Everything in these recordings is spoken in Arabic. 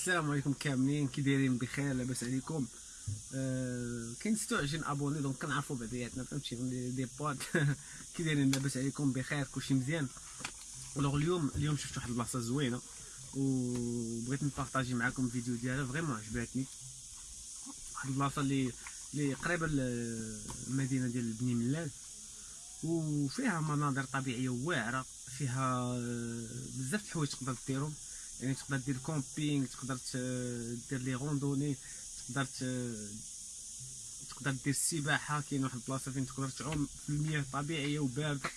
السلام عليكم كاملين. كي دايرين بخير لاباس عليكم. آه كاين 26 abonnés donc كنعرفوا بعضياتنا فهمتي؟ Les potes كي دايرين لاباس عليكم بخير كلشي مزيان. alors اليوم اليوم شفت واحد البلاصة زوينة وبغيت نpartager معكم الفيديو ديالها. vraiment عجباتني. واحد البلاصة اللي اللي قريبة للمدينه ديال بني ملال. وفيها مناظر طبيعية واعرة فيها بزاف د الحوايج تقدر ديرهم. يعني تقدر دير camping تقدر دير les randonnées تقدر تقدر دير السباحة كاين واحد البلاصة فين تقدر تعوم في المياه طبيعيه وبارده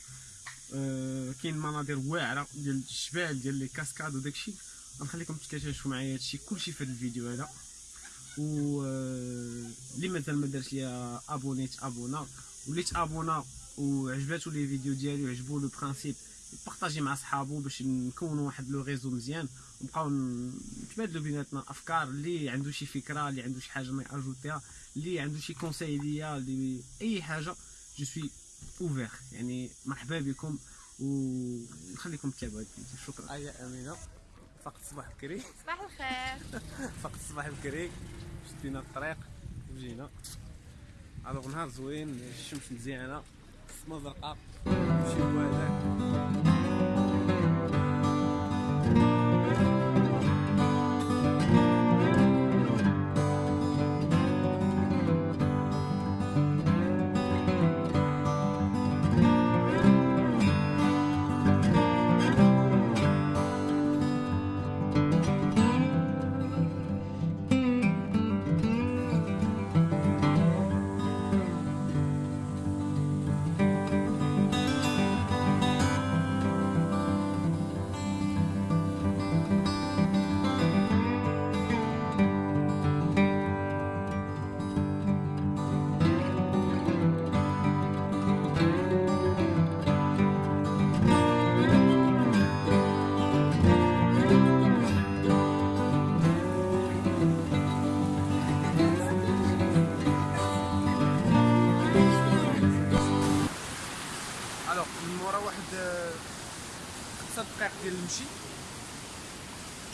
أه كاين مناظر واعرة ديال الجبال ديال les cascades وداكشي. غنخليكم تكتشفوا معايا هادشي كلشي في هذا الفيديو هذا. و آه، اللي مازال ما دارش ليا abonné abonna واللي ت abonna وعجباتو les vidéos ديالي وعجبو le principe partager مع صحابو باش نكونوا واحد le réseau مزيان. ونبقاو نتبادلوا بيناتنا أفكار اللي عنده شي فكرة اللي عنده شي حاجة ما ي ajouter ها اللي عنده شي conseil ليا اللي أي حاجة je suis ouvert يعني مرحبا بكم ونخليكم تتابعوا الفيديو. شكرا. يا أمينة. فقط الصباح بكري صباح الخير. فقط الصباح بكري شدينا الطريق. وجينا ألوغ نهار زوين. الشمس مزيانة. السما زرقاء شي هذاك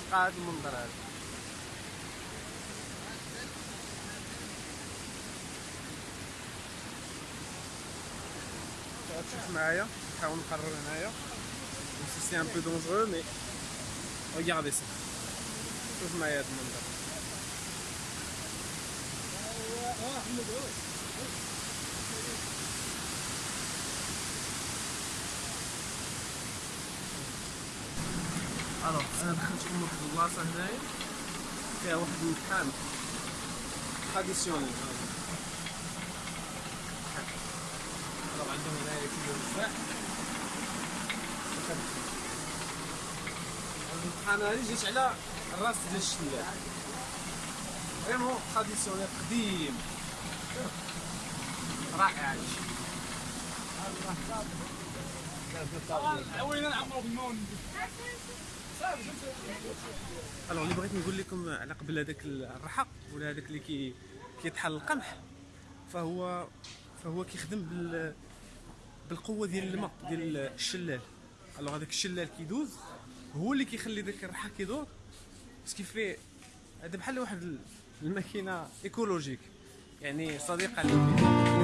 تلقى هذا المنظر هذا تشوف معايا نحاول نقرب هنايا c'est un peu dangereux mais regardez ça شوف معايا هذا المنظر Alors أنا دخلتكم لواحد البلاصة هنايا. فيها واحد المكان. traditionnel alors عندهم هنايا كيلو التفاح أنا جيت على الراس ديال الشلال. vraiment traditionnel قديم. رائع. هادشي وين normalement alors اللي بغيت نقول لكم على قبل هذاك الرحى ولا هذاك اللي كي كيطحن القمح فهو فهو كيخدم بال بالقوة ديال الماء ديال الشلال. Alors هذاك الشلال كيدوز هو اللي كيخلي داك الرحى كيدور كيفيه هذا بحال واحد الماكينة écologique. يعني صديقة للبيئه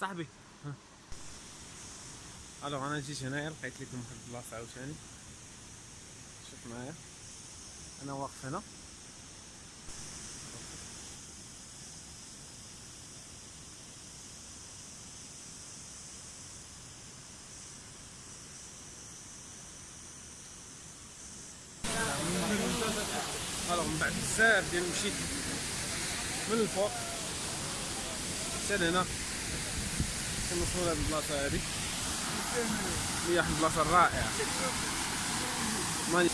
صاحبي. Alors أنا جيت هنايا لقيت لكم واحد البلاصة عاوتاني. شوف معايا. أنا واقف هنا. Alors من بعد بزاف ديال مشيت من الفوق. حتى لهنا كنوصلوا لهاد البلاصه هادي هي واحد البلاصة رائعه ماني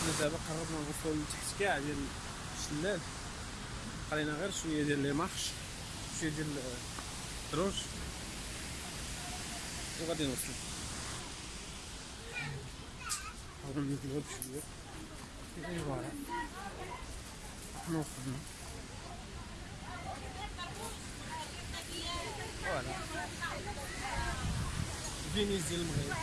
حنا دابا قربنا نوصلوا لتحت كاع ديال الشلال. بقى غير شوية ديال les marches شوية ديال الدروج. وغادي نوصلوا حاولوا نزيدو بشويه et voilà. حنا وصلنا. Voilà. فينيس ديال المغرب.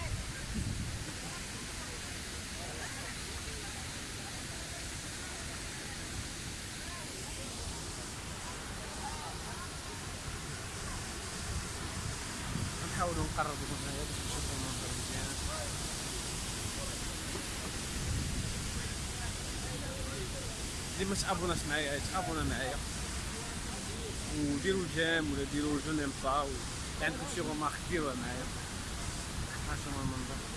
نحاولوا نقربوا هنايا باش نشوفوا المنظر مزيان اللي ما تابوناش معايا تابونا معايا وديروا ال j'aime ولا ديروا je n'aime pas و عندكم شي remarque ديروها معايا. ها شنو المنظر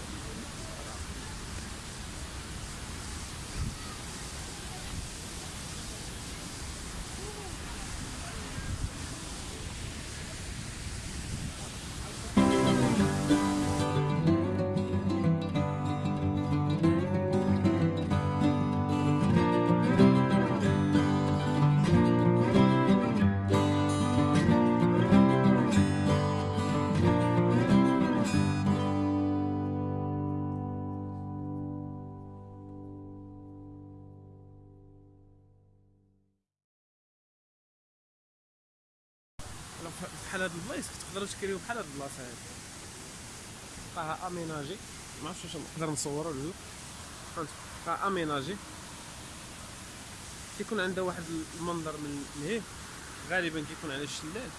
بحال هاد البلايص تقدروا تكريو بحال هاد البلاصة هادي. بقاها أميناجي. ما عرفتش واش نقدر نصور ولا لا بقاها أميناجي. كيكون عندها واحد المنظر من لهيه غالبا كيكون على الشلال.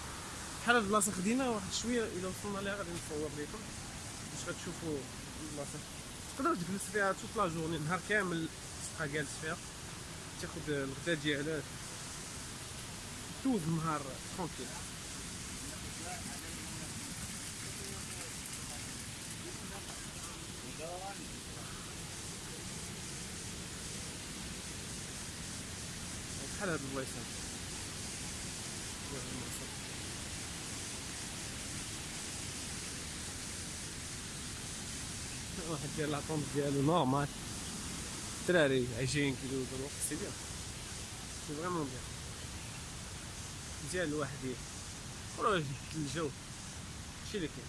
بحال هاد البلاصة خدينا واحد شوية إلا وصلنا ليها غادي نصور لكم باش غتشوفوا البلاصة. تقدر تجلس فيها توت لا جورني نهار كامل تبقى جالس فيها. تاخد الغدا ديالك. دوز النهار tranquille بحال هاد البلايص. واحد ديال la tente ديالو normal الدراري عايشين كيدوزو الوقت c'est bien c'est vraiment bien مزيان الواحد يبدل الجو هادشي اللي كاين؟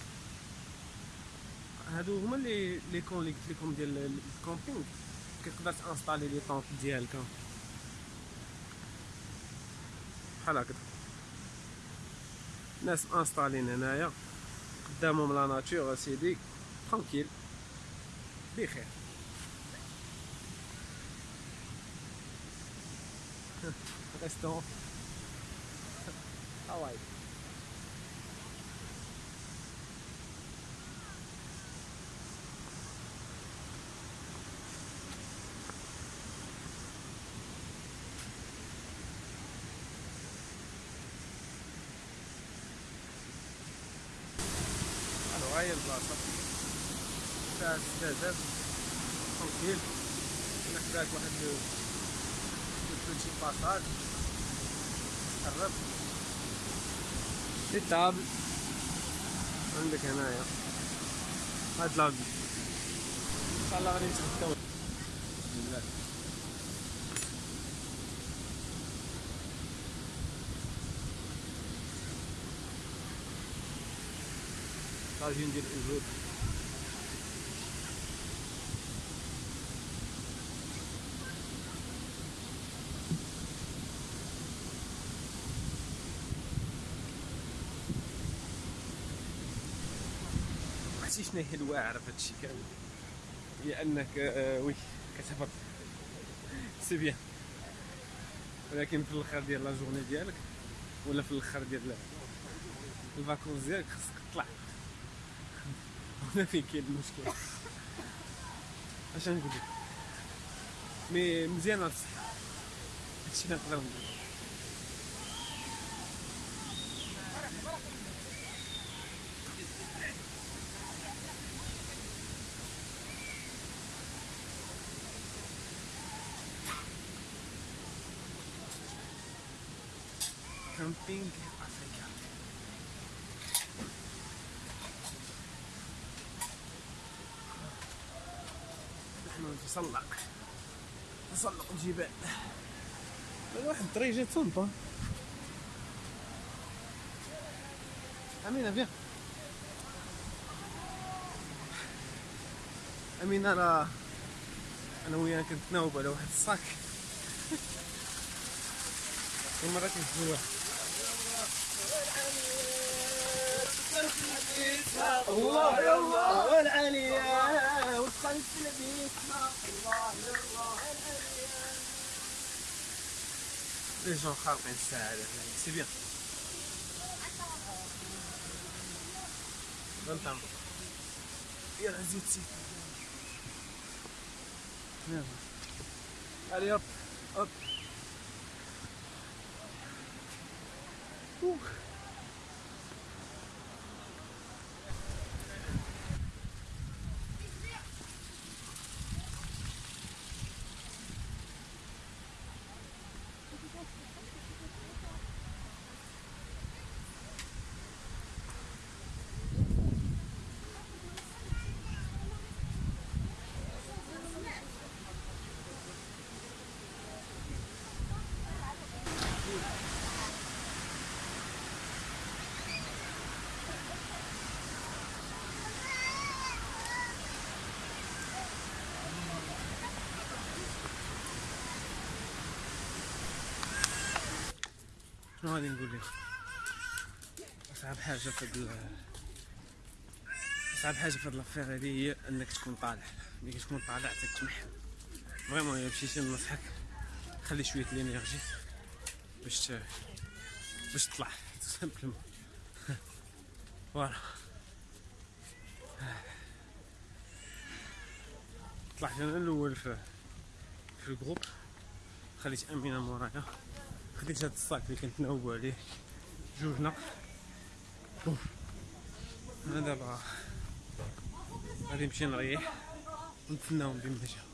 هادو هما les les coins اللي قلت لكم ديال ال camping كتقدر ت installer les tentes ديالك. بحال هكذا. ناس انستالين هنايا. قدامهم la nature سيدي tranquille بخير. ريستورون هاواي هاي البلاصة فيها استعداد tranquille هناك واحد le petit passage قرب des tables عندك هنايا. هاد لاغي شاء الله غادي نتغداو طاجين ديال الوجود عرفتي شنو هي الواعره في هادشي كامل؟ هي انك آه oui كتهبط c'est bien. ولكن في الأخر ديال la journée ديالك ولا في الأخر ديال ال vacances ديالك خصك هنا فين كاين المشكل اش نقول لك. mais مزيان الصحه هادشي اللي نقدر نقول camping نتسلق تسلق الجبال. واحد الدري جات أمينة فيها. أمينة راه أنا وياها كنتناوب على واحد الصاك. المرة كنت واحد الله يا الله. والعليا والخلف لبيتنا الله يا الله لي جون خارقين السعادة سي بيان غنطعم يلا زيد زيد يلا علي هوب هوب شنو غادي نقول لك. أصعب حاجة في هاد أصعب حاجة في هاد l'affaire هادي هي إنك تكون طالع. ملي كتكون طالع تتمحن. vraiment الا مشيتي ننصحك خلي شوية l'énergie باش. باش تطلع simplement voilà طلعت أنا الأول في في الجروب خليت أمينة مورايا. خديت هاد الصاك اللي كنتناوبو عليه؟ جوجنا أنا دابا غادي نمشي نريح ونتسناهم بما جا